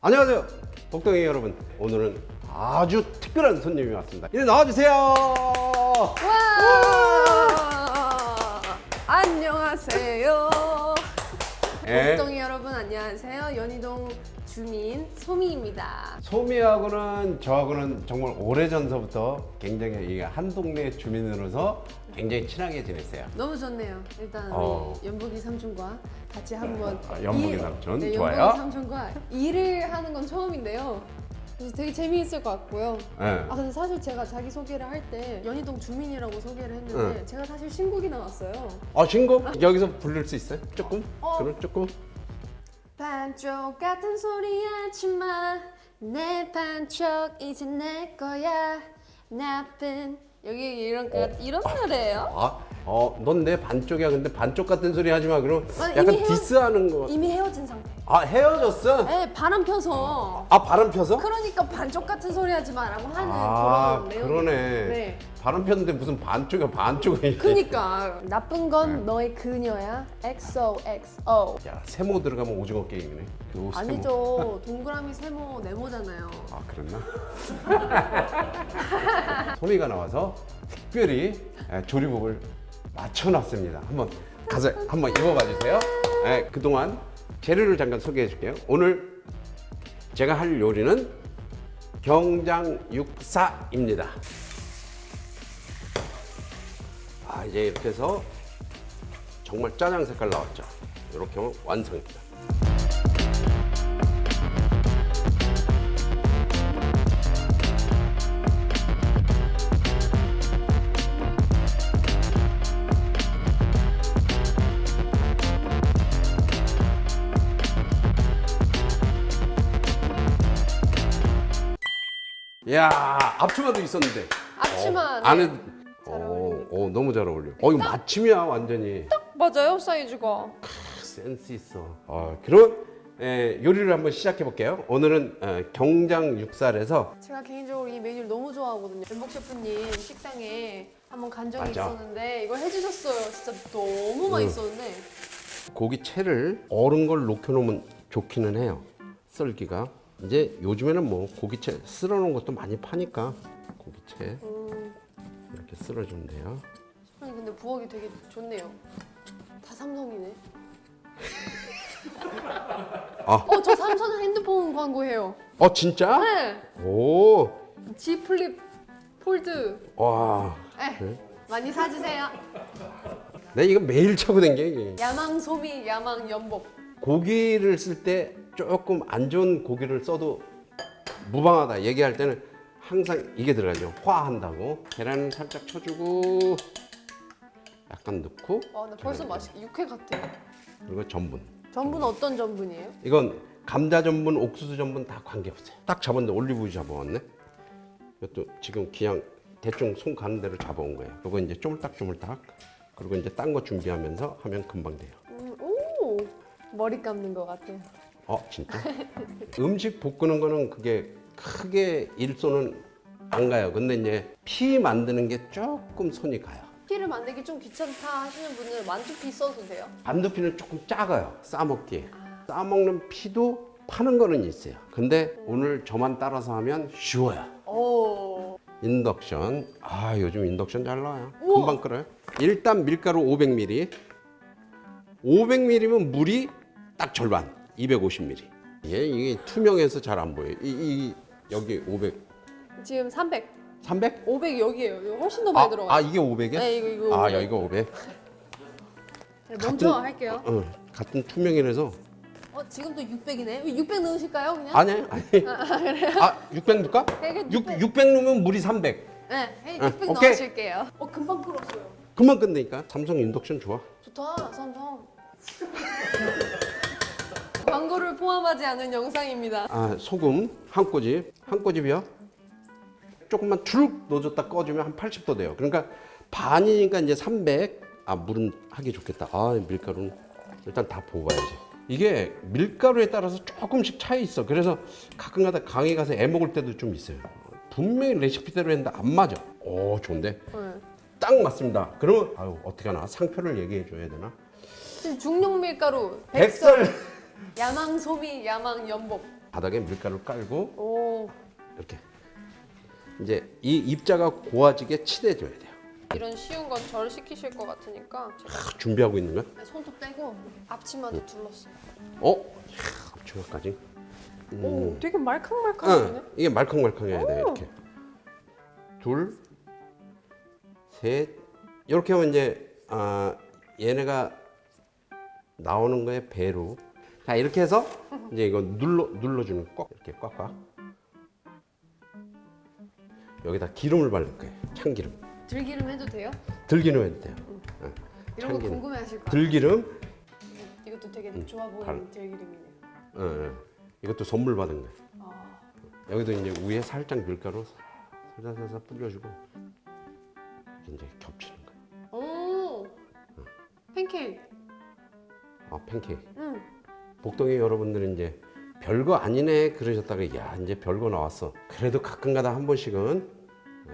안녕하세요 복덩이 여러분 오늘은 아주 특별한 손님이 왔습니다 이리 나와주세요 와! 안녕하세요. 예. 복덩이 여러분 안녕하세요. 연희동 주민 소미입니다. 소미하고는 저하고는 정말 오래전서부터 굉장히 이한 동네 주민으로서 굉장히 친하게 지냈어요 너무 좋네요. 일단 어. 연복이 삼촌과 같이 한번 아, 연복이 일- 삼촌, 네, 좋아요. 연복이 삼촌과 일을 하는 건 처음인데요. 그래서 되게 재미있을 것 같고요. 예. 아 근데 사실 제가 자기 소개를 할 때 연희동 주민이라고 소개를 했는데 응. 제가 사실 신곡이 나왔어요. 어 신곡 여기서 부를 수 있어요? 조금? 어. 그럼 조금? 반쪽 같은 소리 하지마 내 반쪽 이제 내 거야 나쁜 여기 이런 거 이런 노래예요? 아, 어, 넌 내 반쪽이야. 근데 반쪽 같은 소리 하지 마. 그럼 아니, 약간 헤어- 디스하는 거. 이미 헤어진 상태. 아, 헤어졌어? 에 바람 펴서. 아, 바람 펴서? 그러니까 반쪽 같은 소리 하지 마라고 하는 아, 그런 내용. 그러네. 네. 바람 폈는데 무슨 반쪽이야, 반쪽이. 그니까 나쁜 네. 건 너의 그녀야. XOXO. 야, 세모 들어가면 오징어 게임이네. 그. 아니죠. 동그라미 세모 네모잖아요. 아, 그랬나? 소미가 나와서 특별히 예, 조리복을 맞춰놨습니다. 한번 가서 한번 입어봐 주세요. 예, 그동안 재료를 잠깐 소개해 줄게요. 오늘 제가 할 요리는 경장 육사입니다. 아, 이제 이렇게 해서 정말 짜장 색깔 나왔죠. 이렇게 하면 완성입니다. 야, 앞치마도 있었는데. 앞치마, 어, 네. 안에 잘 어, 어, 너무 잘 어울려. 어, 이거 마침이야, 완전히. 맞아요 사이즈가. 센스 있어. 어, 그럼 에, 요리를 한번 시작해 볼게요. 오늘은 어, 경장 육살에서 제가 개인적으로 이 메뉴를 너무 좋아하거든요. 연복 셰프님 식당에 한번 간 적이 맞아. 있었는데 이걸 해주셨어요. 진짜 너무 맛있었는데 고기 채를 얼은 걸 녹여놓으면 좋기는 해요. 썰기가. 이제 요즘에는 뭐 고기채 썰어 놓은 것도 많이 파니까 고기채 음, 이렇게 썰어 주면 돼요. 아니 근데 부엌이 되게 좋네요. 다 삼성이네. 아. 어, 저 삼성 핸드폰 광고해요. 어 진짜? 네. 오, Z Flip Fold. 와. 에, 그래? 많이 사주세요. 내 이거 매일 차고 댕겨. 야망 소미, 야망 연복. 고기를 쓸 때 조금 안 좋은 고기를 써도 무방하다 얘기할 때는 항상 이게 들어가죠. 화한다고. 계란을 살짝 쳐주고 약간 넣고 아, 나 벌써 맛있게 육회 같아. 그리고 전분. 전분 어떤 전분이에요? 이건 감자 전분, 옥수수 전분 다 관계없어요. 딱 잡았는데 올리브유 잡아왔네. 이것도 지금 그냥 대충 손 가는 대로 잡아온 거예요. 이거 이제 쪼물딱쪼물딱. 그리고 이제 딴 거 준비하면서 하면 금방 돼요. 음, 오, 머리 감는 것 같아요. 어 진짜? 음식 볶는 거는 그게 크게 일손은 안 가요. 근데 이제 피 만드는 게 조금 손이 가요. 피를 만들기 좀 귀찮다 하시는 분은 만두피 써도 돼요? 반두피는 조금 작아요. 싸먹기에. 싸먹는 피도 파는 거는 있어요. 근데 오늘 저만 따라서 하면 쉬워요. 오. 인덕션. 아 요즘 인덕션 잘 나와요. 우와. 금방 끓어요. 일단 밀가루 500ml. 500ml면 물이 딱 절반. 250ml. 이게, 이게 투명해서 잘 안 보여요. 이, 이 여기 500. 지금 300, 300? 500 여기에요. 이거 훨씬 더 많이 아, 들어가요. 아 이게 500이야? 네, 이거 이거. 아 500. 여기가 500. 네, 먼저 같은- 할게요. 어, 같은 투명이라서 어, 지금 또 600이네. 600 넣으실까요, 그냥? 아니 아니. 아600 넣을까? 네, 6 600. 600 넣으면 물이 300. 네, 해, 아, 600 오케이. 넣으실게요. 어, 금방 끓었어요. 금방 끝내니까 삼성 인덕션 좋아. 좋다, 삼성. 광고를 포함하지 않은 영상입니다. 아 소금 한 꼬집 한 꼬집이요. 조금만 쭉 넣어줬다 꺼주면 한 80도 돼요. 그러니까 반이니까 이제 300. 아 물은 하기 좋겠다. 아 밀가루는 일단 다 부어봐야지. 이게 밀가루에 따라서 조금씩 차이 있어. 그래서 가끔가다 강의 가서 애 먹을 때도 좀 있어요. 분명히 레시피대로 했는데 안 맞아. 오 좋은데 네. 딱 맞습니다. 그러면 아유 어떻게 하나 상표를 얘기해 줘야 되나? 중용 밀가루, 백설, 백설 야망 소미, 야망 연복. 바닥에 밀가루를 깔고 오 이렇게 이제 이 입자가 고와지게 칠해줘야 돼요. 이런 쉬운 건 저를 시키실 것 같으니까 제가 딱 준비하고 있는 거야? 손톱 떼고 앞치마도 둘렀어요. 어? 이야, 앞치마까지. 음. 오 되게 말캉말캉하네. 응, 이게 말캉말캉해야 돼 이렇게. 둘, 셋. 이렇게 하면 이제 아, 얘네가 나오는 거에 배로. 자 이렇게 해서 이제 이거 눌러 눌러주는 거꼭 이렇게 꽉꽉. 여기다 기름을 바를 거예요. 참기름. 들기름 해도 돼요? 들기름 해도 돼요. 응, 이런 거 참기름. 궁금해하실 거예요. 들기름. 이것도 되게 좋아 보이는 발- 들기름이네요. 어, 어. 이것도 선물 받은 거예요. 아, 여기도 이제 위에 살짝 밀가루 살살살살 뿌려주고 이제 겹치는 거예요. 오 팬케이크. 아 팬케이크. 응. 복동이 여러분들은 이제 별거 아니네 그러셨다가 야 이제 별거 나왔어. 그래도 가끔가다 한 번씩은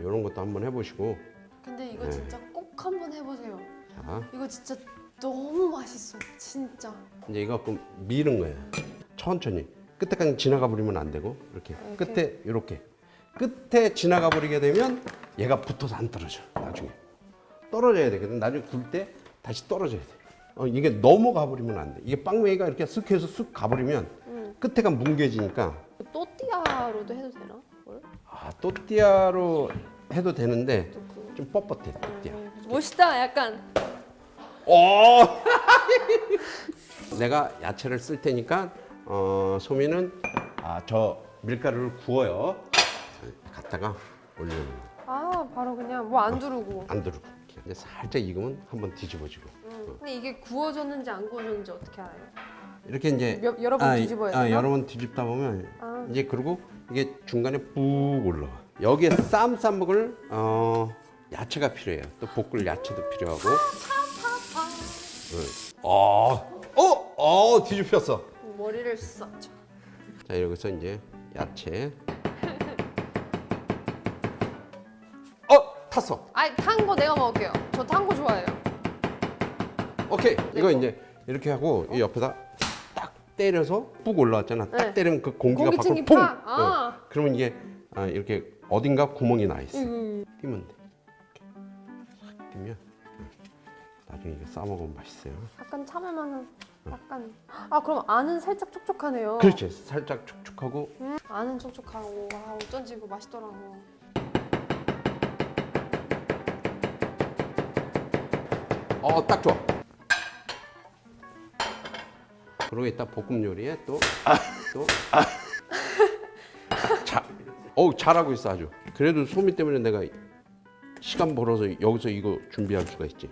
이런 것도 한번 해보시고 근데 이거 네. 진짜 꼭 한번 해보세요. 자 이거 진짜 너무 맛있어. 진짜. 이제 이거 그 미는 거예요. 천천히 끝에까지 지나가 버리면 안 되고 이렇게 이렇게? 끝에 이렇게 끝에 지나가 버리게 되면 얘가 붙어서 안 떨어져 나중에 떨어져야 되거든. 나중에 굴 때 다시 떨어져야 돼. 어, 이게 너무 가버리면 안 돼. 이게 빵웨이가 이렇게 쓱 해서 쓱 가버리면 응. 끝에가 뭉개지니까 또띠아로도 해도 되나? 뭘? 아 또띠아로 해도 되는데 또 그. 좀 뻣뻣해 또띠아. 멋있다. 약간. 어! 내가 야채를 쓸 테니까 어, 소미는 아, 저 밀가루를 구워요. 갖다가 올리는 거. 아 바로 그냥 뭐 안 두르고. 안 두르고. 이제 살짝 익으면 한번 뒤집어지고 응. 근데 이게 구워졌는지 안 구워졌는지 어떻게 알아요? 이렇게 이제 여- 여러 번 아, 뒤집어야 아, 되나? 여러 번 뒤집다 보면 아. 이제 그리고 이게 중간에 푹 올라와. 여기에 쌈 싸먹을 어, 야채가 필요해요. 또 볶을 야채도 필요하고. 응. 어, 어, 어, 뒤집혔어. 머리를 썼죠. 자 여기서 이제 야채. 어 탔어. 아니 탄 거 내가 먹을게요. 저 탄 거 좋아해요. 오케이 이거 이제 이렇게 하고 이 옆에다 딱 때려서 푹 올라왔잖아. 딱 네. 때리면 그 공기가 밖으로 퐁. 팍! 아. 어. 그러면 이게 아, 이렇게 어딘가 구멍이 나 있어. 음. 뛰면 돼. 이렇게 싹 뛰면 응. 나중에 이거 싸 먹으면 맛있어요. 약간 참을만한. 약간. 아 그럼 안은 살짝 촉촉하네요. 그렇지. 살짝 촉촉하고 음, 안은 촉촉하고 아 어쩐지 이거 맛있더라고. 어딱 좋아. 그리고 이따 볶음 요리에 또 또. 자, 어 잘하고 있어 아주. 그래도 소미 때문에 내가 시간 벌어서 여기서 이거 준비할 수가 있지.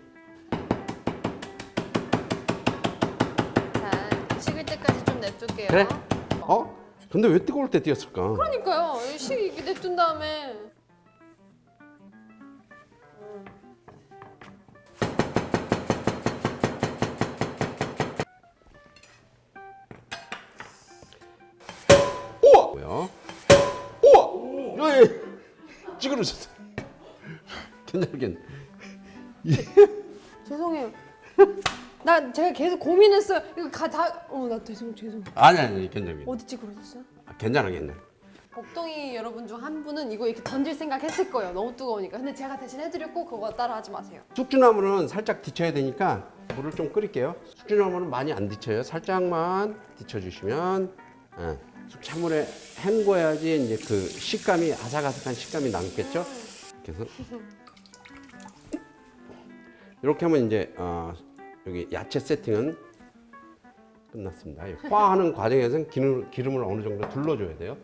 자 식을 때까지 좀 냅둘게요. 그래? 어? 근데 왜 뜨거울 때 뛰었을까? 그러니까요. 이식 이렇게 냅둔 다음에 그러졌어. 괜찮겠네. 죄송해요. 나 제가 계속 고민했어요. 이거 가 다 어 나 죄송 죄송. 아니 아니 괜찮아. 어디 찌그러졌어요? 아, 괜찮아 괜찮아. 복덩이 여러분 중 한 분은 이거 이렇게 던질 생각 했을 거예요. 너무 뜨거우니까. 근데 제가 대신 해드렸고 그거 따라 하지 마세요. 숙주나물은 살짝 데쳐야 되니까 물을 좀 끓일게요. 숙주나물은 많이 안 데쳐요. 살짝만 데쳐주시면 예, 숙 찬물에 헹궈야지 이제 그 식감이 아삭아삭한 식감이 남겠죠. 그래서 이렇게 하면 이제 어, 여기 야채 세팅은 끝났습니다. 이 화하는 과정에서는 기름, 기름을 어느 정도 둘러줘야 돼요.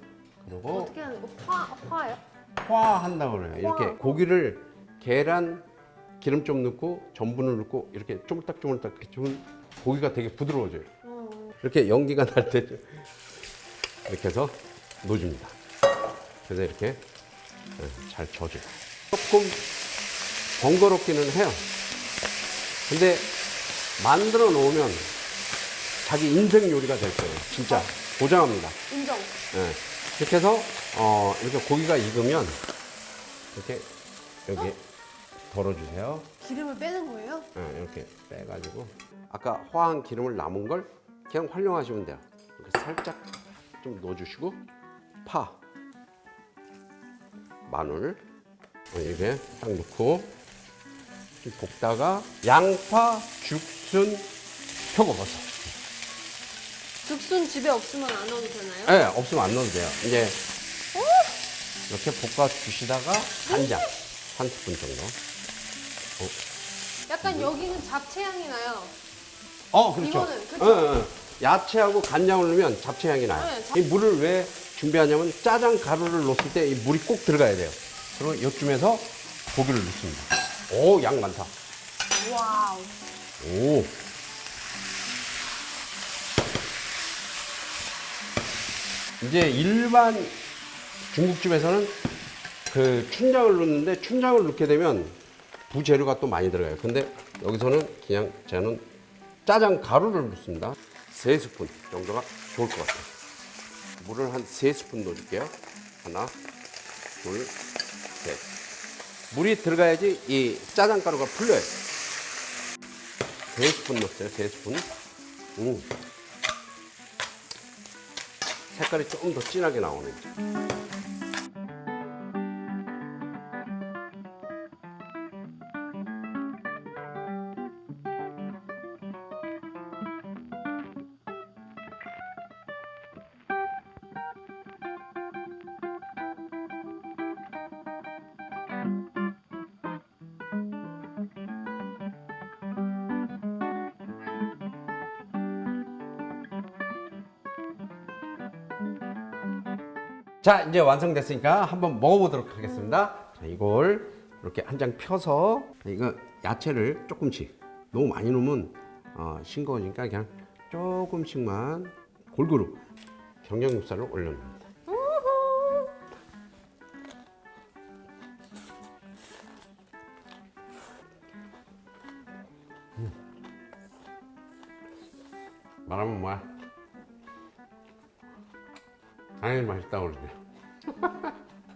그리고 어떻게 하는 거? 화 화요? 화한다고 그래요. 이렇게 화. 고기를 계란 기름 좀 넣고 전분을 넣고 이렇게 쪼물딱쪼물딱 이렇게 주면 고기가 되게 부드러워져요. 어. 이렇게 연기가 날 때 이렇게 해서 넣어줍니다. 그래서 이렇게 네, 잘 져줘요. 조금 번거롭기는 해요. 근데 만들어 놓으면 자기 인생 요리가 될 거예요. 진짜 보장합니다. 인정. 예. 이렇게 해서 어, 이렇게 고기가 익으면 이렇게 여기 덜어주세요. 기름을 빼는 거예요? 예, 이렇게 빼가지고 아까 화한 기름을 남은 걸 그냥 활용하시면 돼요. 이렇게 살짝 좀 넣어주시고 파, 마늘 이렇게 딱 넣고 좀 볶다가 양파, 죽순, 표고버섯. 죽순 집에 없으면 안 넣어도 되나요? 네, 없으면 안 넣어도 돼요. 이제 이렇게 볶아 주시다가 간장 한 스푼 정도. 약간 여기는 잡채 향이 나요. 어, 그렇죠. 이거는, 그쵸? 어, 어. 야채하고 간장을 넣으면 잡채 향이 나요. 네, 잡- 이 물을 왜 준비하냐면 짜장 가루를 넣었을 때 이 물이 꼭 들어가야 돼요. 그리고 이쯤에서 고기를 넣습니다. 오, 양 많다. 와우. 오. 이제 일반 중국집에서는 그 춘장을 넣는데 춘장을 넣게 되면 부재료가 또 많이 들어가요. 근데 여기서는 그냥 저는 짜장 가루를 넣습니다. 세 스푼 정도가 좋을 것 같아요. 물을 한세 스푼 넣어줄게요. 하나, 둘, 셋. 물이 들어가야지 이 짜장 가루가 풀려요. 세 스푼 넣었어요. 세 스푼. 음. 색깔이 조금 더 진하게 나오네. 자, 이제 완성됐으니까 한번 먹어보도록 하겠습니다. 자, 이걸 이렇게 한 장 펴서 이거 야채를 조금씩 너무 많이 넣으면 어, 싱거우니까 그냥 조금씩만 골고루 경량육살을 올려놓습니다. 음. 말하면 뭐야? 당연히 맛있다고 그러네.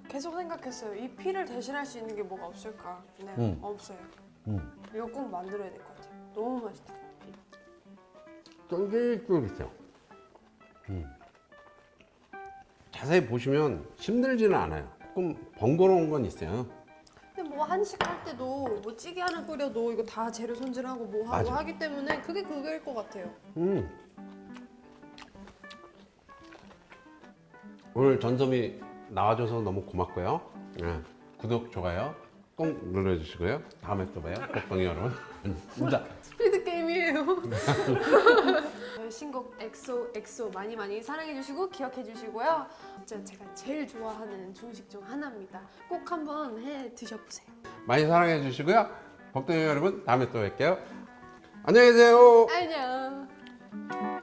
계속 생각했어요. 이 피를 대신할 수 있는 게 뭐가 없을까? 네, 음. 없어요. 음. 이거 꼭 만들어야 될 것 같아요. 너무 맛있다. 쫄깃쫄깃해요. 음. 자세히 보시면 힘들지는 않아요. 조금 번거로운 건 있어요. 근데 뭐 한식 할 때도 뭐 찌개 하나 끓여도 이거 다 재료 손질하고 뭐 하고 맞아. 하기 때문에 그게 그거일 것 같아요. 음. 오늘 전소미 나와줘서 너무 고맙고요. 네, 구독, 좋아요 꼭 눌러주시고요. 다음에 또 봐요. 꼭방이 여러분. 스피드 게임이에요. 신곡 XOXO 많이 많이 사랑해 주시고 기억해 주시고요. 진짜 제가 제일 좋아하는 중식 중 하나입니다. 꼭 한번 해 드셔보세요. 많이 사랑해 주시고요. 복덩이 여러분 다음에 또 뵐게요. 안녕히 계세요. 안녕.